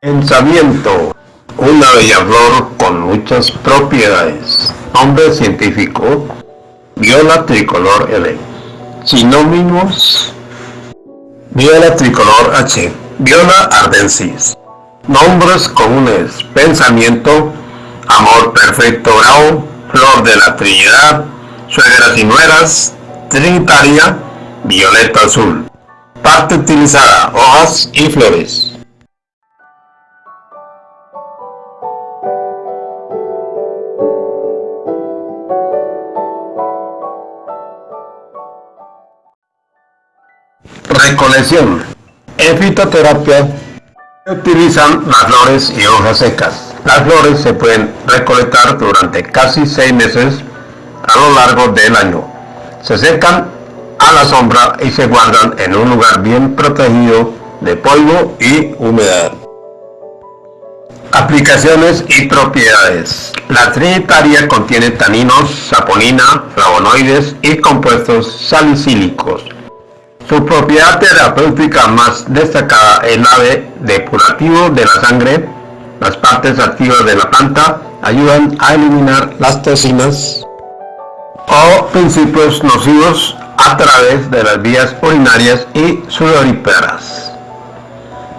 Pensamiento. Una bella flor con muchas propiedades. Nombre científico. Viola tricolor L. Sinónimos. Viola tricolor H. Viola ardensis. Nombres comunes. Pensamiento. Amor perfecto bravo. Flor de la Trinidad. Suegras y nueras. Trinitaria. Violeta azul. Parte utilizada. Hojas y flores. Recolección. En fitoterapia se utilizan las flores y hojas secas. Las flores se pueden recolectar durante casi seis meses a lo largo del año. Se secan a la sombra y se guardan en un lugar bien protegido de polvo y humedad. Aplicaciones y propiedades. La trinitaria contiene taninos, saponina, flavonoides y compuestos salicílicos su propiedad terapéutica más destacada es la de depurativo de la sangre. Las partes activas de la planta ayudan a eliminar las toxinas o principios nocivos a través de las vías urinarias y sudoríparas.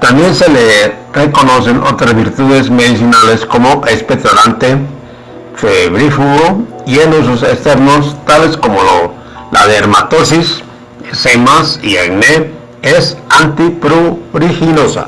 También se le reconocen otras virtudes medicinales como expectorante, febrífugo y en usos externos tales como la dermatosis, semas y acné es antipruriginosa.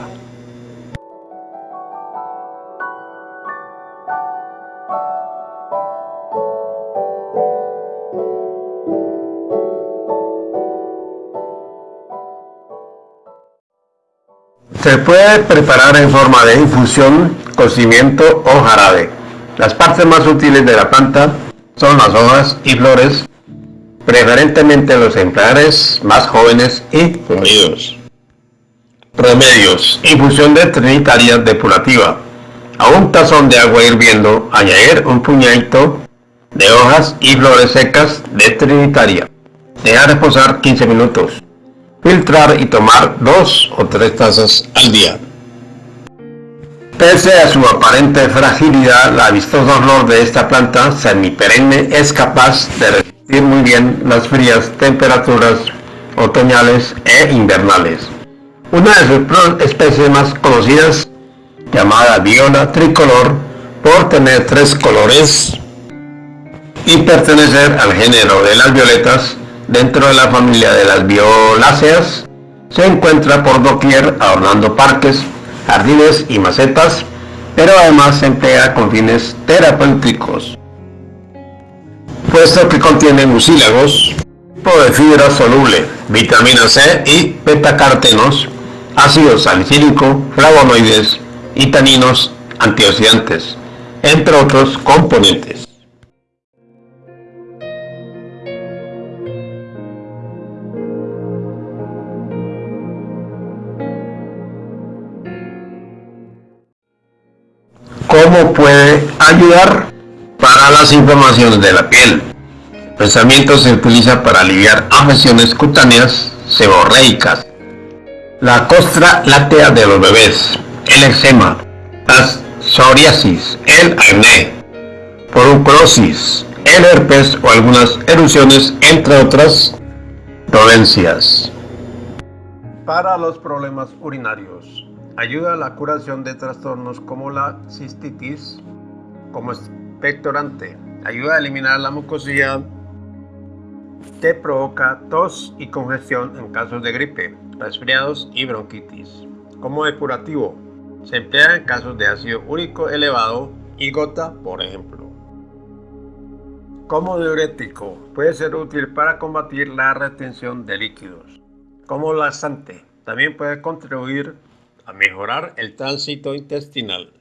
Se puede preparar en forma de infusión, cocimiento o jarabe. Las partes más útiles de la planta son las hojas y flores, preferentemente los ejemplares más jóvenes y unidos. Remedios. Infusión de trinitaria depurativa. A un tazón de agua hirviendo, añadir un puñadito de hojas y flores secas de trinitaria. Dejar reposar 15 minutos. Filtrar y tomar 2 o 3 tazas al día. Pese a su aparente fragilidad, la vistosa flor de esta planta semiperenne es capaz de muy bien las frías temperaturas otoñales e invernales. Una de sus especies más conocidas, llamada viola tricolor, por tener tres colores y pertenecer al género de las violetas dentro de la familia de las violáceas, se encuentra por doquier adornando parques, jardines y macetas, pero además se emplea con fines terapéuticos puesto que contiene mucílagos, tipo de fibra soluble, vitamina C y betacartenos, ácido salicílico, flavonoides y taninos antioxidantes, entre otros componentes. ¿Cómo puede ayudar? Para las inflamaciones de la piel. El pensamiento se utiliza para aliviar afecciones cutáneas seborreicas, la costra láctea de los bebés, el eczema, la psoriasis, el acné, porucrosis, el herpes o algunas erupciones, entre otras dolencias. Para los problemas urinarios, ayuda a la curación de trastornos como la cistitis, como expectorante. Ayuda a eliminar la mucosidad que provoca tos y congestión en casos de gripe, resfriados y bronquitis. Como depurativo, se emplea en casos de ácido úrico elevado y gota, por ejemplo. Como diurético, puede ser útil para combatir la retención de líquidos. Como laxante, también puede contribuir a mejorar el tránsito intestinal.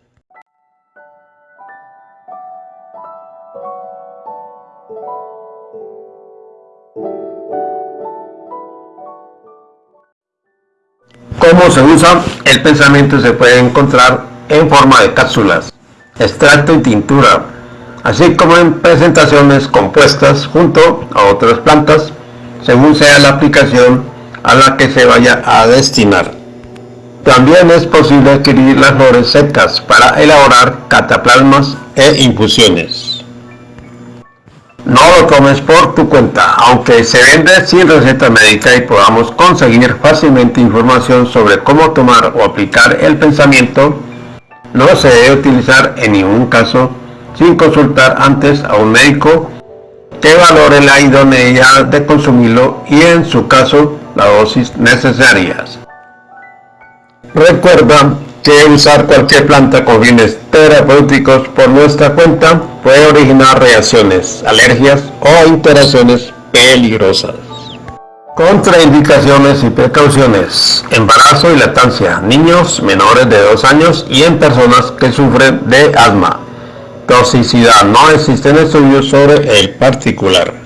cómo se usa, el pensamiento se puede encontrar en forma de cápsulas, extracto y tintura, así como en presentaciones compuestas junto a otras plantas, según sea la aplicación a la que se vaya a destinar. También es posible adquirir las flores secas para elaborar cataplasmas e infusiones. No lo tomes por tu cuenta, aunque se vende sin receta médica y podamos conseguir fácilmente información sobre cómo tomar o aplicar el pensamiento, no se debe utilizar en ningún caso sin consultar antes a un médico que valore la idoneidad de consumirlo y en su caso la dosis necesarias. Recuerda que usar cualquier planta con fines terapéuticos por nuestra cuenta puede originar reacciones, alergias o interacciones peligrosas. Contraindicaciones y precauciones. Embarazo y lactancia. Niños menores de 2 años y en personas que sufren de asma. Toxicidad. No existen estudios sobre el particular.